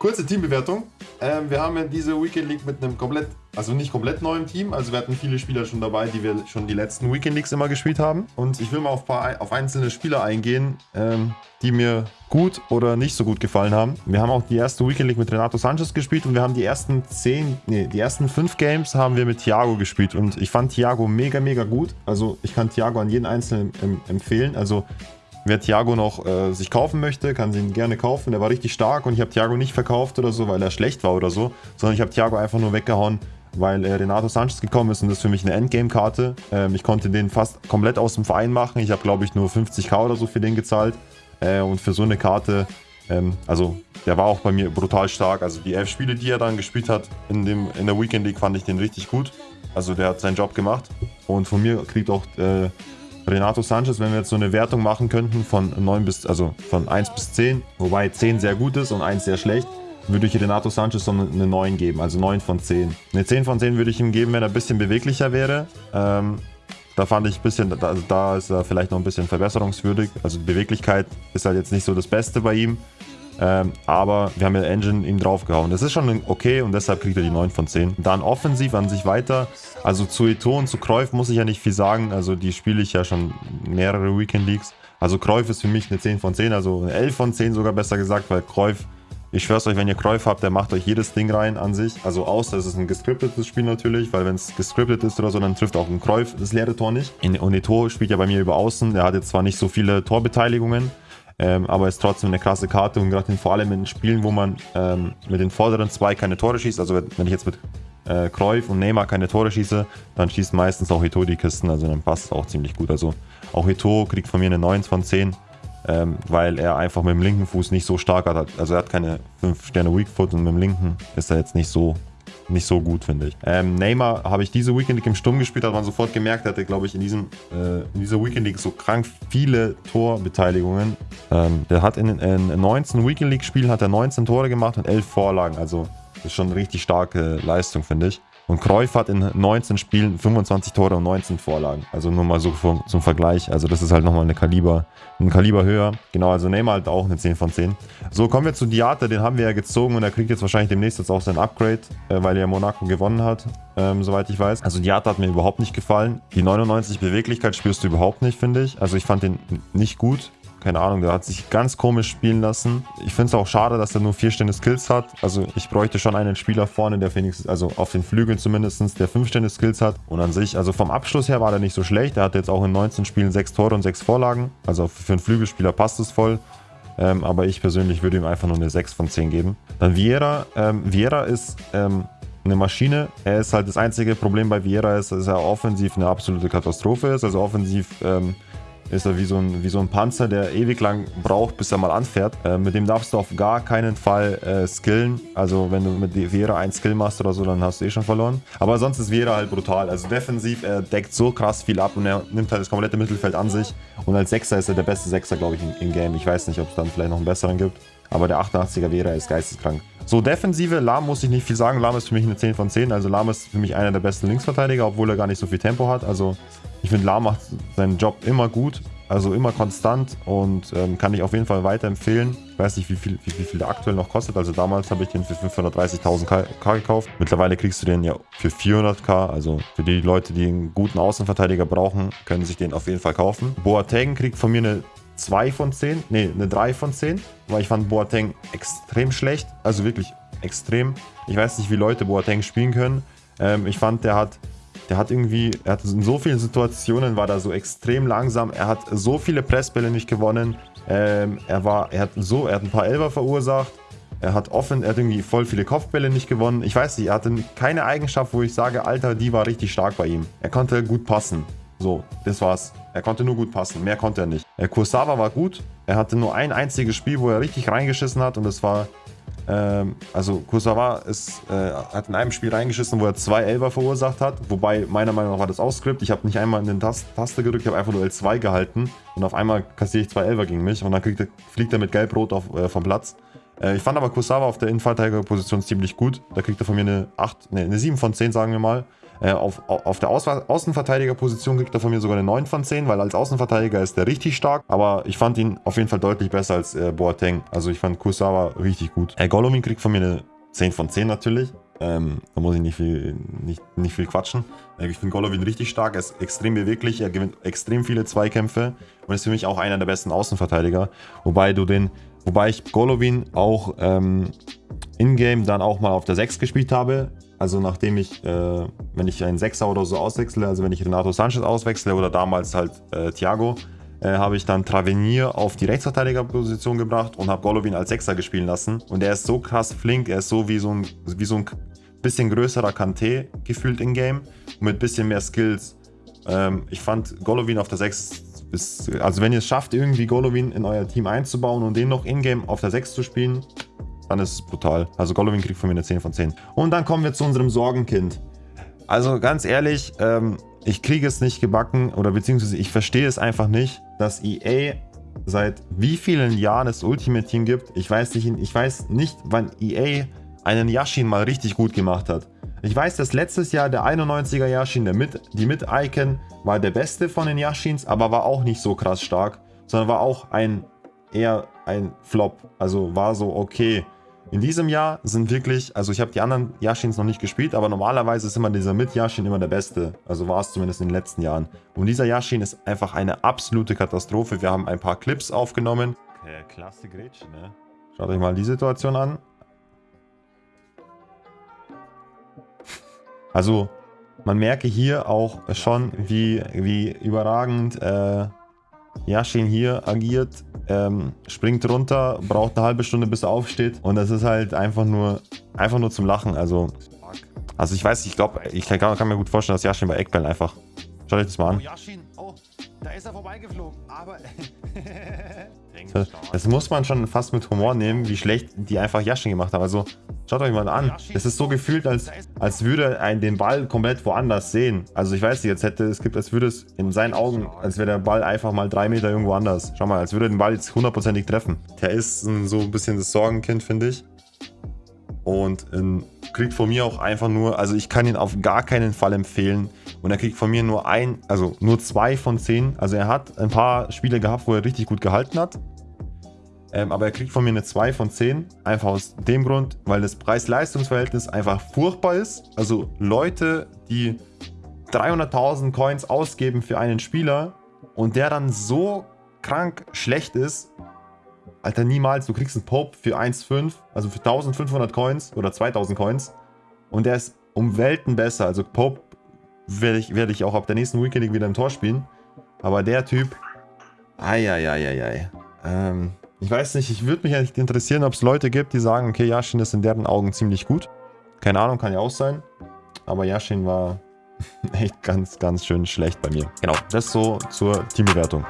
Kurze Teambewertung. Ähm, wir haben ja diese Weekend League mit einem komplett, also nicht komplett neuen Team. Also wir hatten viele Spieler schon dabei, die wir schon die letzten Weekend Leagues immer gespielt haben. Und ich will mal auf, paar, auf einzelne Spieler eingehen, ähm, die mir gut oder nicht so gut gefallen haben. Wir haben auch die erste Weekend League mit Renato Sanchez gespielt und wir haben die ersten zehn, nee, die ersten fünf Games haben wir mit Thiago gespielt und ich fand Thiago mega, mega gut. Also ich kann Thiago an jeden Einzelnen empfehlen. Also Wer Thiago noch äh, sich kaufen möchte, kann sie ihn gerne kaufen. Der war richtig stark und ich habe Thiago nicht verkauft oder so, weil er schlecht war oder so, sondern ich habe Thiago einfach nur weggehauen, weil äh, Renato Sanchez gekommen ist und das ist für mich eine Endgame-Karte. Ähm, ich konnte den fast komplett aus dem Verein machen. Ich habe, glaube ich, nur 50k oder so für den gezahlt. Äh, und für so eine Karte, ähm, also der war auch bei mir brutal stark. Also die elf Spiele, die er dann gespielt hat in, dem, in der Weekend League, fand ich den richtig gut. Also der hat seinen Job gemacht. Und von mir kriegt auch äh, Renato Sanchez, wenn wir jetzt so eine Wertung machen könnten von 9 bis, also von 1 bis 10, wobei 10 sehr gut ist und 1 sehr schlecht, würde ich Renato Sanchez so eine 9 geben, also 9 von 10. Eine 10 von 10 würde ich ihm geben, wenn er ein bisschen beweglicher wäre. Ähm, da fand ich ein bisschen, also da ist er vielleicht noch ein bisschen verbesserungswürdig. Also Beweglichkeit ist halt jetzt nicht so das Beste bei ihm. Ähm, aber wir haben ja Engine ihm draufgehauen. Das ist schon okay und deshalb kriegt er die 9 von 10. Dann offensiv an sich weiter. Also zu Eto und zu Kreuf muss ich ja nicht viel sagen. Also die spiele ich ja schon mehrere Weekend Leagues. Also Kreuf ist für mich eine 10 von 10, also eine 11 von 10 sogar besser gesagt, weil Kreuf, ich schwör's euch, wenn ihr Kreuf habt, der macht euch jedes Ding rein an sich. Also außer es ist ein gescriptetes Spiel natürlich, weil wenn es gescriptet ist oder so, dann trifft auch ein Kreuf das leere Tor nicht. Und Eto spielt ja bei mir über Außen, der hat jetzt zwar nicht so viele Torbeteiligungen, ähm, aber ist trotzdem eine krasse Karte und gerade vor allem in Spielen, wo man ähm, mit den vorderen zwei keine Tore schießt, also wenn ich jetzt mit äh, und Neymar keine Tore schieße, dann schießt meistens auch Heto die Kisten, also dann passt es auch ziemlich gut. Also auch Heto kriegt von mir eine 9 von 10, ähm, weil er einfach mit dem linken Fuß nicht so stark hat. Also er hat keine 5 Sterne Weak Foot und mit dem linken ist er jetzt nicht so nicht so gut, finde ich. Ähm, Neymar habe ich diese Weekend League im Sturm gespielt, hat man sofort gemerkt, hatte, glaube ich, in, diesem, äh, in dieser Weekend League so krank viele Torbeteiligungen. Ähm, der hat in, in 19 Weekend League Spielen hat er 19 Tore gemacht und 11 Vorlagen. Also das ist schon eine richtig starke Leistung, finde ich. Und Cruyff hat in 19 Spielen 25 Tore und 19 Vorlagen. Also nur mal so vom, zum Vergleich. Also das ist halt nochmal eine Kaliber, ein Kaliber höher. Genau, also Neymar halt auch eine 10 von 10. So, kommen wir zu Diate. Den haben wir ja gezogen und er kriegt jetzt wahrscheinlich demnächst jetzt auch sein Upgrade, äh, weil er Monaco gewonnen hat, ähm, soweit ich weiß. Also Diate hat mir überhaupt nicht gefallen. Die 99 Beweglichkeit spürst du überhaupt nicht, finde ich. Also ich fand den nicht gut keine Ahnung, der hat sich ganz komisch spielen lassen. Ich finde es auch schade, dass er nur vier Stände Skills hat. Also ich bräuchte schon einen Spieler vorne, der wenigstens, also auf den Flügeln zumindest, der fünf Stände Skills hat. Und an sich, also vom Abschluss her war der nicht so schlecht. Er hat jetzt auch in 19 Spielen sechs Tore und sechs Vorlagen. Also für einen Flügelspieler passt es voll. Ähm, aber ich persönlich würde ihm einfach nur eine 6 von 10 geben. Dann Vieira. Ähm, Vieira ist ähm, eine Maschine. Er ist halt das einzige Problem bei Vieira ist, dass er offensiv eine absolute Katastrophe ist. Also offensiv ähm, ist er wie so, ein, wie so ein Panzer, der ewig lang braucht, bis er mal anfährt. Äh, mit dem darfst du auf gar keinen Fall äh, skillen. Also wenn du mit Vera ein Skill machst oder so, dann hast du eh schon verloren. Aber sonst ist Vera halt brutal. Also defensiv, er deckt so krass viel ab und er nimmt halt das komplette Mittelfeld an sich. Und als Sechser ist er der beste Sechser, glaube ich, im, im Game. Ich weiß nicht, ob es dann vielleicht noch einen besseren gibt. Aber der 88er Vera ist geisteskrank. So, Defensive, Lahm muss ich nicht viel sagen. Lahm ist für mich eine 10 von 10. Also Lahm ist für mich einer der besten Linksverteidiger, obwohl er gar nicht so viel Tempo hat. Also ich finde, Lahm macht seinen Job immer gut. Also immer konstant und ähm, kann ich auf jeden Fall weiterempfehlen. Ich weiß nicht, wie viel, wie, wie viel der aktuell noch kostet. Also damals habe ich den für 530.000 K gekauft. Mittlerweile kriegst du den ja für 400k. Also für die Leute, die einen guten Außenverteidiger brauchen, können sich den auf jeden Fall kaufen. Boateng kriegt von mir eine 2 von 10, nee, eine 3 von 10, weil ich fand Boateng extrem schlecht, also wirklich extrem. Ich weiß nicht, wie Leute Boateng spielen können. Ähm, ich fand, der hat, der hat irgendwie, er hat in so vielen Situationen war da so extrem langsam. Er hat so viele Pressbälle nicht gewonnen. Ähm, er war, er hat so, er hat ein paar Elber verursacht. Er hat offen, er hat irgendwie voll viele Kopfbälle nicht gewonnen. Ich weiß nicht, er hatte keine Eigenschaft, wo ich sage, Alter, die war richtig stark bei ihm. Er konnte gut passen. So, das war's. Er konnte nur gut passen, mehr konnte er nicht. Äh, Kursawa war gut. Er hatte nur ein einziges Spiel, wo er richtig reingeschissen hat und das war... Ähm, also Kursawa ist, äh, hat in einem Spiel reingeschissen, wo er zwei Elber verursacht hat. Wobei, meiner Meinung nach war das auch Skript. Ich habe nicht einmal in den Tast Taste gedrückt, ich habe einfach nur L2 gehalten. Und auf einmal kassiere ich zwei Elber gegen mich und dann er, fliegt er mit Gelb-Rot äh, vom Platz. Äh, ich fand aber Kursawa auf der Innenverteidigerposition ziemlich gut. Da kriegt er von mir eine 8, nee, eine 7 von 10, sagen wir mal. Äh, auf, auf der Außenverteidigerposition kriegt er von mir sogar eine 9 von 10, weil als Außenverteidiger ist er richtig stark. Aber ich fand ihn auf jeden Fall deutlich besser als äh, Boateng. Also ich fand Kusawa richtig gut. Äh, Golovin kriegt von mir eine 10 von 10 natürlich. Ähm, da muss ich nicht viel, nicht, nicht viel quatschen. Äh, ich finde Golovin richtig stark, er ist extrem beweglich, er gewinnt extrem viele Zweikämpfe und ist für mich auch einer der besten Außenverteidiger. Wobei du den, wobei ich Golovin auch ähm, in-game dann auch mal auf der 6 gespielt habe. Also nachdem ich, äh, wenn ich einen Sechser oder so auswechsle, also wenn ich Renato Sanchez auswechsle oder damals halt äh, Thiago, äh, habe ich dann Travenier auf die Rechtsverteidigerposition gebracht und habe Golovin als Sechser gespielen lassen. Und er ist so krass flink, er ist so wie so ein, wie so ein bisschen größerer Kanté gefühlt in Game mit bisschen mehr Skills. Ähm, ich fand Golovin auf der 6 ist, also wenn ihr es schafft, irgendwie Golovin in euer Team einzubauen und den noch in-game auf der 6 zu spielen, dann ist es brutal. Also Golovin kriegt von mir eine 10 von 10. Und dann kommen wir zu unserem Sorgenkind. Also ganz ehrlich, ähm, ich kriege es nicht gebacken oder beziehungsweise ich verstehe es einfach nicht, dass EA seit wie vielen Jahren es Ultimate Team gibt. Ich weiß nicht, ich weiß nicht wann EA einen Yashin mal richtig gut gemacht hat. Ich weiß, dass letztes Jahr der 91er Yashin, der mit, die mit Icon, war der beste von den Yashins, aber war auch nicht so krass stark, sondern war auch ein eher ein Flop. Also war so okay. In diesem Jahr sind wirklich, also ich habe die anderen Yashins noch nicht gespielt, aber normalerweise ist immer dieser Mit-Yashin immer der beste. Also war es zumindest in den letzten Jahren. Und dieser Yashin ist einfach eine absolute Katastrophe. Wir haben ein paar Clips aufgenommen. Okay, klasse Gretsch, ne? Schaut euch mal die Situation an. Also man merke hier auch schon, wie, wie überragend äh, Yashin hier agiert ähm, springt runter, braucht eine halbe Stunde, bis er aufsteht. Und das ist halt einfach nur, einfach nur zum Lachen. Also, also ich weiß, ich glaube, ich kann, kann, mir gut vorstellen, dass Yashin bei Eckbällen einfach... Schaut euch das mal an. Da ist er vorbeigeflogen, aber... das muss man schon fast mit Humor nehmen, wie schlecht die einfach Yashin gemacht haben. Also, Schaut euch mal an. Es ist so gefühlt, als, als würde ein den Ball komplett woanders sehen. Also ich weiß nicht, jetzt hätte es gibt, als würde es in seinen Augen, als wäre der Ball einfach mal drei Meter irgendwo anders. Schau mal, als würde den Ball jetzt hundertprozentig treffen. Der ist so ein bisschen das Sorgenkind, finde ich. Und ähm, kriegt von mir auch einfach nur, also ich kann ihn auf gar keinen Fall empfehlen. Und er kriegt von mir nur ein, also nur zwei von zehn. Also er hat ein paar Spiele gehabt, wo er richtig gut gehalten hat. Ähm, aber er kriegt von mir eine 2 von 10. Einfach aus dem Grund, weil das Preis-Leistungs-Verhältnis einfach furchtbar ist. Also Leute, die 300.000 Coins ausgeben für einen Spieler und der dann so krank schlecht ist, Alter, niemals. Du kriegst einen Pope für 1,5, also für 1500 Coins oder 2000 Coins und der ist um Welten besser. Also Pope werde ich, werd ich auch ab der nächsten Weekend wieder im Tor spielen. Aber der Typ, eieieiei. Ähm, ich weiß nicht, ich würde mich eigentlich interessieren, ob es Leute gibt, die sagen, okay, Yashin ist in deren Augen ziemlich gut. Keine Ahnung, kann ja auch sein. Aber Yashin war echt ganz, ganz schön schlecht bei mir. Genau, das so zur Teambewertung.